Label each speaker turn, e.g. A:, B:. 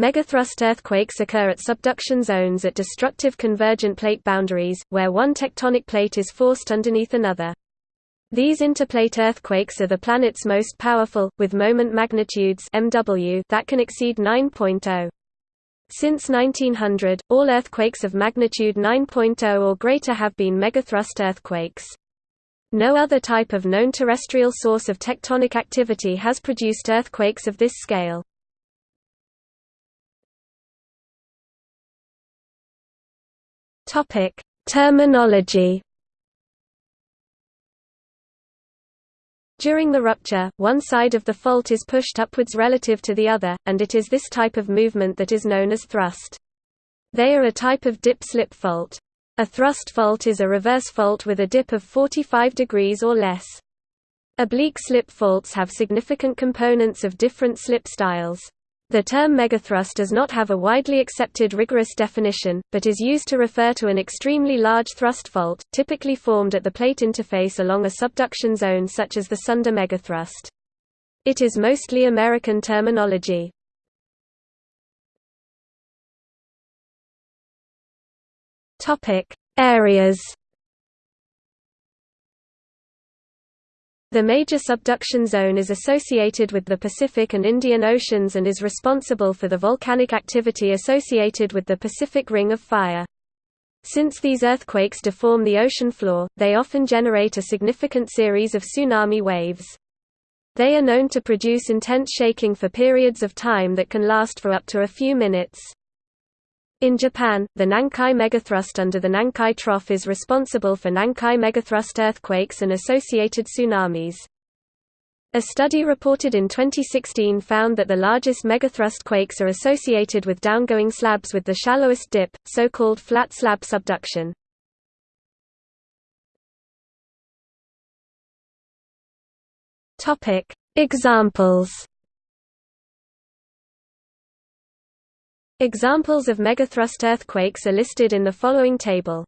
A: Megathrust earthquakes occur at subduction zones at destructive convergent plate boundaries, where one tectonic plate is forced underneath another. These interplate earthquakes are the planet's most powerful, with moment magnitudes MW that can exceed 9.0. Since 1900, all earthquakes of magnitude 9.0 or greater have been megathrust earthquakes. No other type of known terrestrial source of tectonic activity has produced earthquakes of this scale. Topic: Terminology. During the rupture, one side of the fault is pushed upwards relative to the other, and it is this type of movement that is known as thrust. They are a type of dip-slip fault. A thrust fault is a reverse fault with a dip of 45 degrees or less. Oblique slip faults have significant components of different slip styles. The term megathrust does not have a widely accepted rigorous definition, but is used to refer to an extremely large thrust fault, typically formed at the plate interface along a subduction zone such as the Sunda megathrust. It is mostly American terminology. Areas The major subduction zone is associated with the Pacific and Indian Oceans and is responsible for the volcanic activity associated with the Pacific Ring of Fire. Since these earthquakes deform the ocean floor, they often generate a significant series of tsunami waves. They are known to produce intense shaking for periods of time that can last for up to a few minutes. In Japan, the Nankai megathrust under the Nankai Trough is responsible for Nankai megathrust earthquakes and associated tsunamis. A study reported in 2016 found that the largest megathrust quakes are associated with downgoing slabs with the shallowest dip, so-called flat slab subduction. Examples Examples of megathrust earthquakes are listed in the following table.